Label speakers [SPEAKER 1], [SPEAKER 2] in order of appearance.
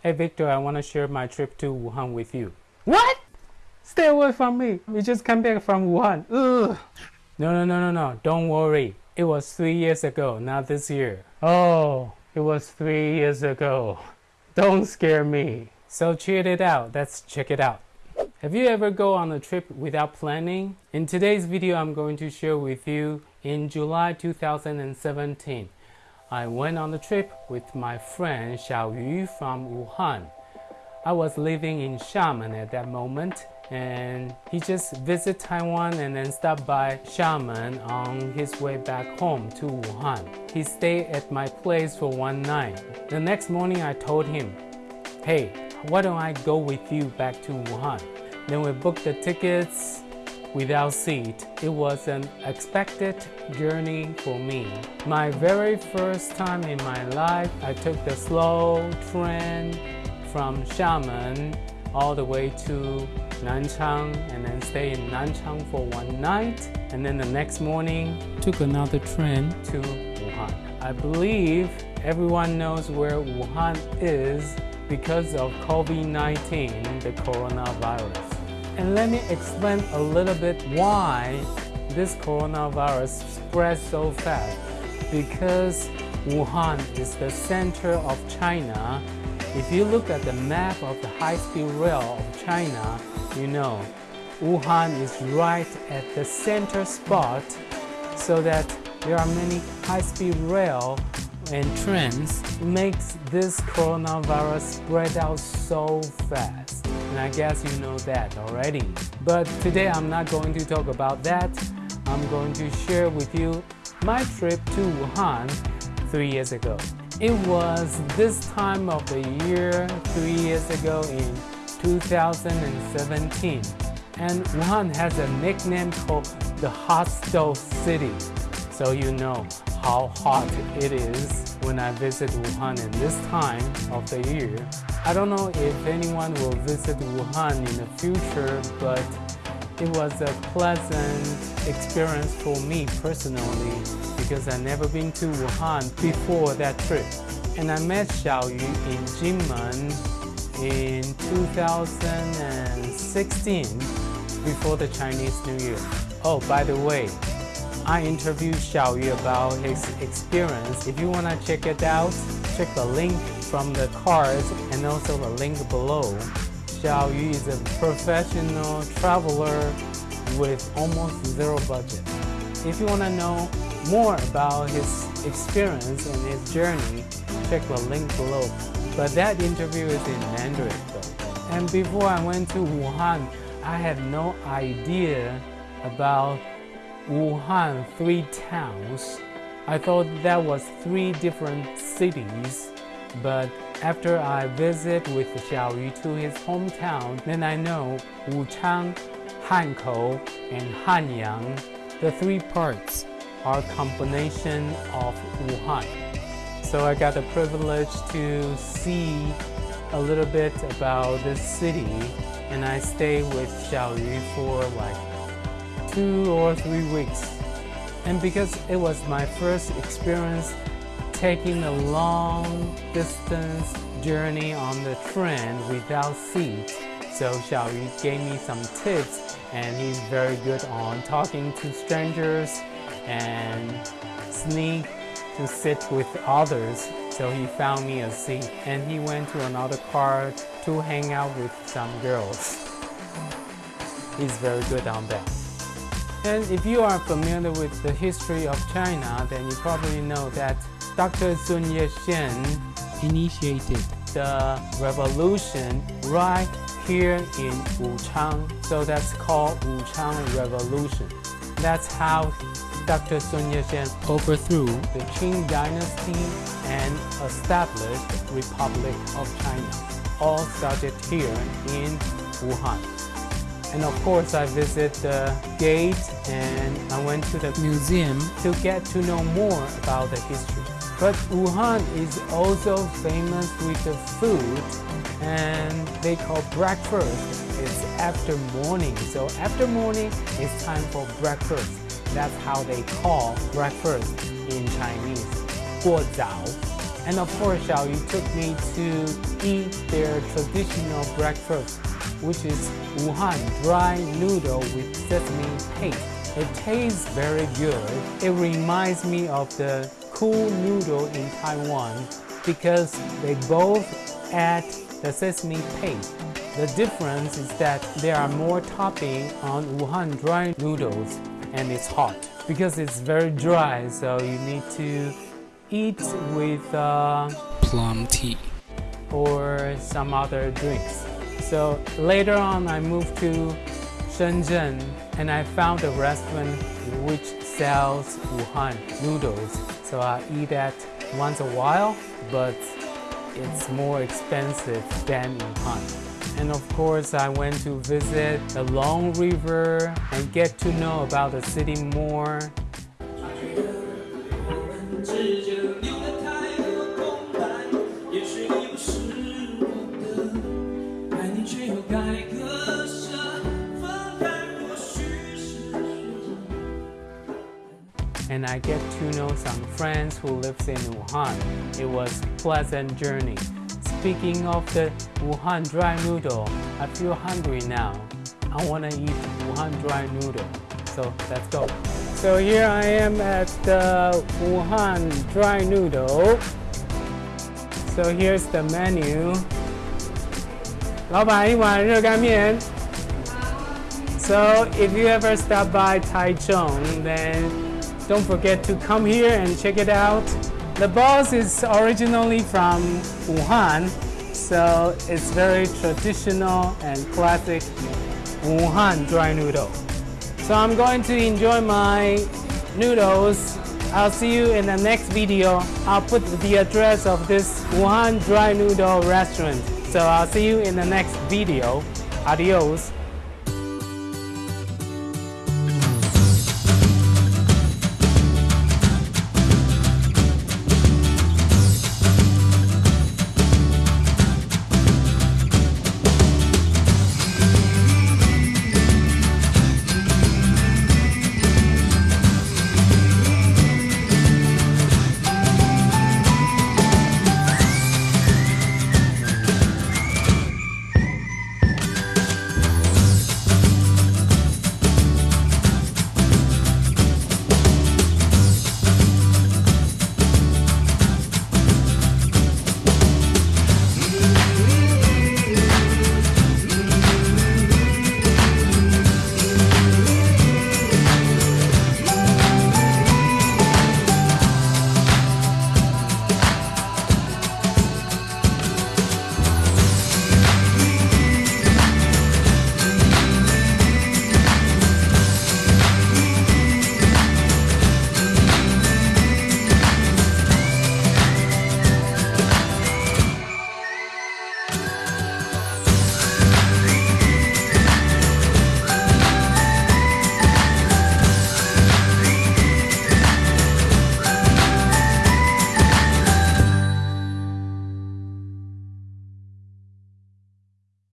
[SPEAKER 1] Hey Victor, I want to share my trip to Wuhan with you. What? Stay away from me. We just came back from Wuhan. Ugh. No, no, no, no, no. Don't worry. It was three years ago, not this year. Oh, it was three years ago. Don't scare me. So check it out. Let's check it out. Have you ever go on a trip without planning? In today's video, I'm going to share with you in July 2017. I went on the trip with my friend Xiao Yu from Wuhan. I was living in Xiamen at that moment and he just visited Taiwan and then stopped by Xiamen on his way back home to Wuhan. He stayed at my place for one night. The next morning I told him, hey, why don't I go with you back to Wuhan? Then we booked the tickets without seat. It was an expected journey for me. My very first time in my life, I took the slow train from Xiamen all the way to Nanchang and then stay in Nanchang for one night and then the next morning took another train to Wuhan. I believe everyone knows where Wuhan is because of COVID-19, the coronavirus. And let me explain a little bit why this coronavirus spreads so fast. Because Wuhan is the center of China. If you look at the map of the high-speed rail of China, you know Wuhan is right at the center spot so that there are many high-speed rail and trains makes this coronavirus spread out so fast and I guess you know that already. But today I'm not going to talk about that. I'm going to share with you my trip to Wuhan three years ago. It was this time of the year three years ago in 2017 and Wuhan has a nickname called the hot stove city. So you know how hot it is when I visit Wuhan in this time of the year. I don't know if anyone will visit Wuhan in the future, but it was a pleasant experience for me personally because I've never been to Wuhan before that trip. And I met Xiao Yu in Jinmen in 2016 before the Chinese New Year. Oh, by the way, I interviewed Xiao Yu about his experience. If you want to check it out, check the link from the cards and also the link below. Xiao Yu is a professional traveler with almost zero budget. If you want to know more about his experience and his journey, check the link below. But that interview is in Mandarin though. And before I went to Wuhan, I had no idea about Wuhan three towns. I thought that was three different cities, but after I visit with Xiao Yu to his hometown, then I know Wuchang, Hankou, and Hanyang, the three parts are combination of Wuhan. So I got the privilege to see a little bit about this city and I stayed with Xiao Yu for like two or three weeks. And because it was my first experience taking a long distance journey on the train without seat, so Xiao Yu gave me some tips and he's very good on talking to strangers and sneak to sit with others. So he found me a seat and he went to another car to hang out with some girls. He's very good on that. And if you are familiar with the history of China, then you probably know that Dr. Sun Yat-sen initiated the revolution right here in Wuchang. So that's called Wuchang Revolution. That's how Dr. Sun Yat-sen overthrew the Qing dynasty and established Republic of China. All started here in Wuhan. And of course, I visited the gate and I went to the museum to get to know more about the history. But Wuhan is also famous with the food and they call breakfast. It's after morning. So after morning, it's time for breakfast. That's how they call breakfast in Chinese. 过早 And of course, Xiao Yu took me to eat their traditional breakfast, which is Wuhan dry noodle with sesame paste. It tastes very good. It reminds me of the cool noodle in Taiwan because they both add the sesame paste. The difference is that there are more topping on Wuhan dry noodles and it's hot because it's very dry so you need to eat with uh,
[SPEAKER 2] plum tea
[SPEAKER 1] or some other drinks. So later on I moved to Shenzhen and I found a restaurant which sells Wuhan noodles. So I eat that once a while, but it's more expensive than in Wuhan. And of course, I went to visit the Long River and get to know about the city more. and I get to know some friends who lives in Wuhan. It was pleasant journey. Speaking of the Wuhan dry noodle, I feel hungry now. I want to eat Wuhan dry noodle. So let's go. So here I am at the Wuhan dry noodle. So here's the menu. 老板，一碗热干面。So if you ever stop by Taichung, then don't forget to come here and check it out. The boss is originally from Wuhan, so it's very traditional and classic Wuhan dry noodle. So I'm going to enjoy my noodles. I'll see you in the next video. I'll put the address of this Wuhan dry noodle restaurant. So I'll see you in the next video. Adios.